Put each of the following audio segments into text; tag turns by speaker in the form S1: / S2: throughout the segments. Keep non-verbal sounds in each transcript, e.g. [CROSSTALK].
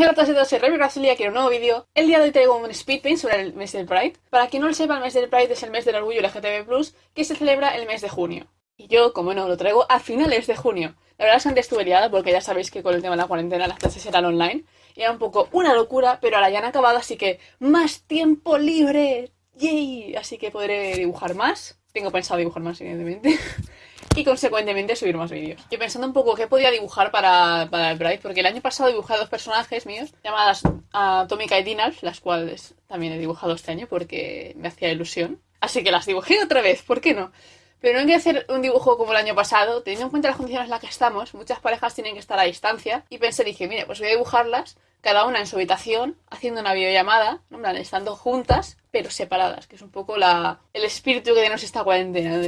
S1: Hola a todos y todos, soy Remy Brasilia, quiero un nuevo vídeo. El día de hoy traigo un speedpaint sobre el mes del Pride. Para quien no lo sepa, el mes del Pride es el mes del orgullo LGTB+, que se celebra el mes de junio. Y yo, como no, lo traigo a finales de junio. La verdad es que antes estuve liada porque ya sabéis que con el tema de la cuarentena las clases eran online. Y era un poco una locura, pero ahora ya han acabado, así que más tiempo libre. ¡Yay! Así que podré dibujar más. Tengo pensado dibujar más, evidentemente. [LAUGHS] y consecuentemente subir más vídeos. Yo pensando un poco qué podía dibujar para, para el Bright, porque el año pasado dibujé dos personajes míos llamadas Atómica y Dinals, las cuales también he dibujado este año porque me hacía ilusión. Así que las dibujé otra vez, ¿por qué no? Pero no hay que hacer un dibujo como el año pasado, teniendo en cuenta las condiciones en las que estamos, muchas parejas tienen que estar a distancia, y pensé, dije, mire, pues voy a dibujarlas, cada una en su habitación, haciendo una videollamada, ¿no? estando juntas, pero separadas, que es un poco la, el espíritu que tenemos esta cuarentena,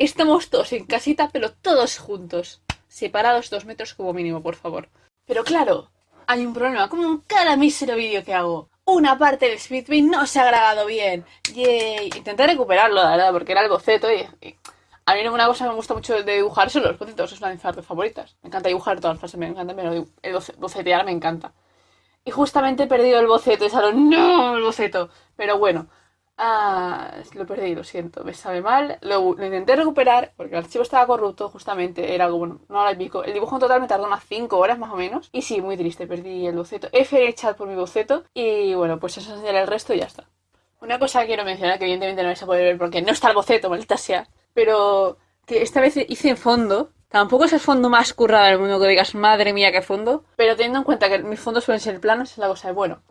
S1: Estamos todos en casita, pero todos juntos. Separados dos metros como mínimo, por favor. Pero claro, hay un problema. Como en cada mísero vídeo que hago. Una parte del speedpaint no se ha grabado bien. Yay. Intenté recuperarlo, la verdad, porque era el boceto y, A mí una cosa que me gusta mucho de dibujar son los bocetos, es una de mis artes favoritas. Me encanta dibujar todas las fases, me encanta, pero el bocetear me encanta. Y justamente he perdido el boceto, y salón, no, el boceto. Pero bueno, Ah, lo perdí, lo siento, me sabe mal. Lo, intenté recuperar porque el archivo estaba corrupto, justamente. Era algo, bueno, no la pico. El dibujo en total me tardó unas 5 horas más o menos. Y sí, muy triste, perdí el boceto. F chat por mi boceto. Y bueno, pues eso sería el resto y ya está. Una cosa que quiero mencionar que evidentemente no vais a poder ver porque no está el boceto, maldita sea. Pero que esta vez hice en fondo. Tampoco es el fondo más currado del mundo que digas, madre mía, qué fondo. Pero teniendo en cuenta que mis fondos suelen ser planos, es la cosa de, bueno,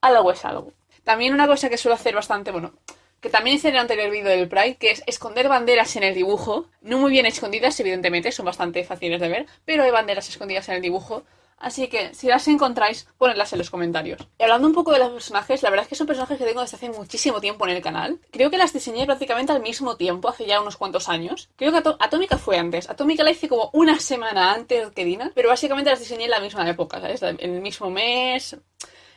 S1: algo es algo. También una cosa que suelo hacer bastante, bueno, que también hice en el anterior vídeo del Pride, que es esconder banderas en el dibujo. No muy bien escondidas, evidentemente, son bastante fáciles de ver, pero hay banderas escondidas en el dibujo. Así que si las encontráis, ponedlas en los comentarios. Y hablando un poco de los personajes, la verdad es que son personajes que tengo desde hace muchísimo tiempo en el canal. Creo que las diseñé prácticamente al mismo tiempo, hace ya unos cuantos años. Creo que Atómica fue antes. Atómica la hice como una semana antes que Dina, pero básicamente las diseñé en la misma época, ¿sabes? En el mismo mes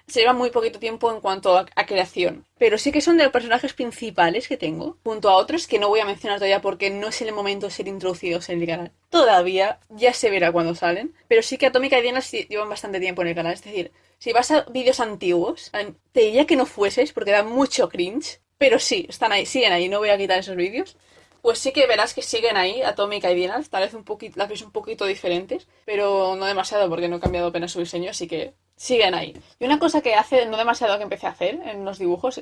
S1: se lleva muy poquito tiempo en cuanto a, creación. Pero sí que son de los personajes principales que tengo, junto a otros que no voy a mencionar todavía porque no es el momento de ser introducidos en el canal. Todavía, ya se verá cuando salen. Pero sí que Atómica y Diana llevan bastante tiempo en el canal. Es decir, si vas a vídeos antiguos, te diría que no fueses porque da mucho cringe. Pero sí, están ahí, siguen ahí, no voy a quitar esos vídeos pues sí que verás que siguen ahí, Atómica y Diana, tal vez un poquito, las veis un poquito diferentes, pero no demasiado porque no he cambiado apenas su diseño, así que siguen ahí. Y una cosa que hace no demasiado que empecé a hacer en los dibujos,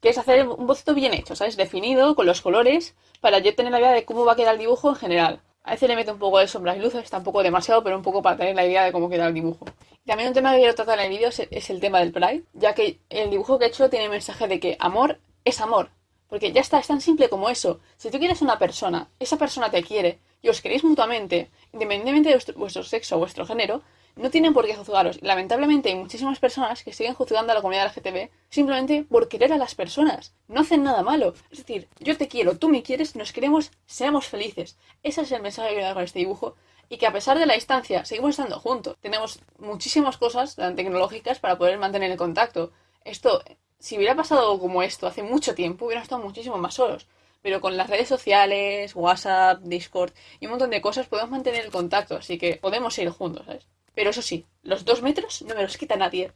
S1: que es hacer un boceto bien hecho, ¿sabes? Definido, con los colores, para yo tener la idea de cómo va a quedar el dibujo en general. A veces le meto un poco de sombras y luces, tampoco demasiado, pero un poco para tener la idea de cómo queda el dibujo. También un tema que quiero tratar en el vídeo es el tema del Pride, ya que el dibujo que he hecho tiene el mensaje de que amor es amor. Porque ya está, es tan simple como eso. Si tú quieres una persona, esa persona te quiere y os queréis mutuamente, independientemente de vuestro, sexo o vuestro género, no tienen por qué juzgaros. Lamentablemente hay muchísimas personas que siguen juzgando a la comunidad LGTB simplemente por querer a las personas. No hacen nada malo. Es decir, yo te quiero, tú me quieres, nos queremos, seamos felices. Ese es el mensaje que quiero dar con este dibujo. Y que a pesar de la distancia, seguimos estando juntos. Tenemos muchísimas cosas tecnológicas para poder mantener el contacto. Esto si hubiera pasado como esto hace mucho tiempo, hubiera estado muchísimo más solos. Pero con las redes sociales, WhatsApp, Discord y un montón de cosas podemos mantener el contacto, así que podemos ir juntos, ¿sabes? Pero eso sí, los dos metros no me los quita nadie.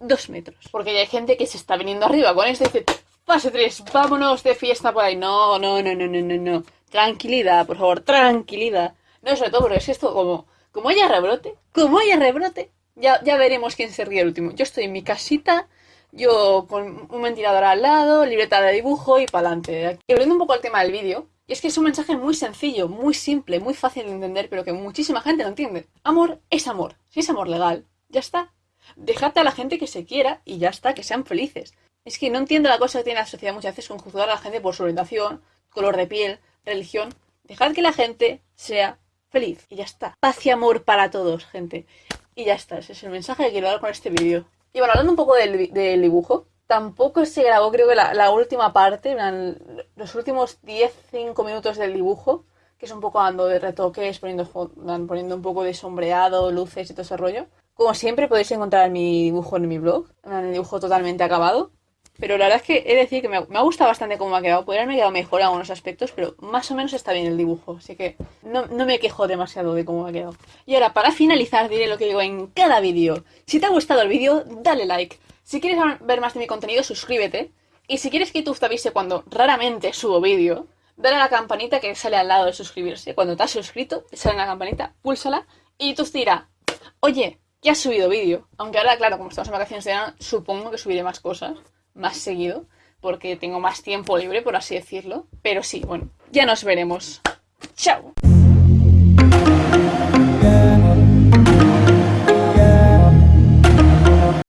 S1: Dos metros. Porque ya hay gente que se está viniendo arriba con esto dice, fase 3, vámonos de fiesta por ahí. No, no, no, no, no, no, no. Tranquilidad, por favor, tranquilidad. No, sobre todo porque es esto como, como haya rebrote, como haya rebrote, ya, ya veremos quién se ríe el último. Yo estoy en mi casita yo con un ventilador al lado, libreta de dibujo y para adelante. Y volviendo un poco al tema del vídeo, y es que es un mensaje muy sencillo, muy simple, muy fácil de entender, pero que muchísima gente no entiende. Amor es amor. Si es amor legal, ya está. Dejate a la gente que se quiera y ya está, que sean felices. Es que no entiendo la cosa que tiene la sociedad muchas veces con juzgar a la gente por su orientación, color de piel, religión. Dejad que la gente sea feliz y ya está. Paz y amor para todos, gente. Y ya está, ese es el mensaje que quiero dar con este vídeo. Y bueno, hablando un poco del, dibujo, tampoco se grabó, creo que la, última parte, los últimos 10-5 minutos del dibujo, que es un poco dando de retoques, poniendo, un poco de sombreado, luces y todo ese rollo. Como siempre podéis encontrar mi dibujo en mi blog, el dibujo totalmente acabado. Pero la verdad es que he de decir que me, ha gustado bastante cómo ha quedado. Podría haberme quedado mejor en algunos aspectos, pero más o menos está bien el dibujo. Así que no, no me quejo demasiado de cómo me ha quedado. Y ahora, para finalizar, diré lo que digo en cada vídeo. Si te ha gustado el vídeo, dale like. Si quieres ver más de mi contenido, suscríbete. Y si quieres que YouTube te avise cuando raramente subo vídeo, dale a la campanita que sale al lado de suscribirse. Cuando te has suscrito, te sale la campanita, púlsala y YouTube te dirá, oye, ya has subido vídeo. Aunque ahora, claro, como estamos en vacaciones de verano, supongo que subiré más cosas, más seguido, porque tengo más tiempo libre, por así decirlo. Pero sí, bueno, ya nos veremos. ¡Chao!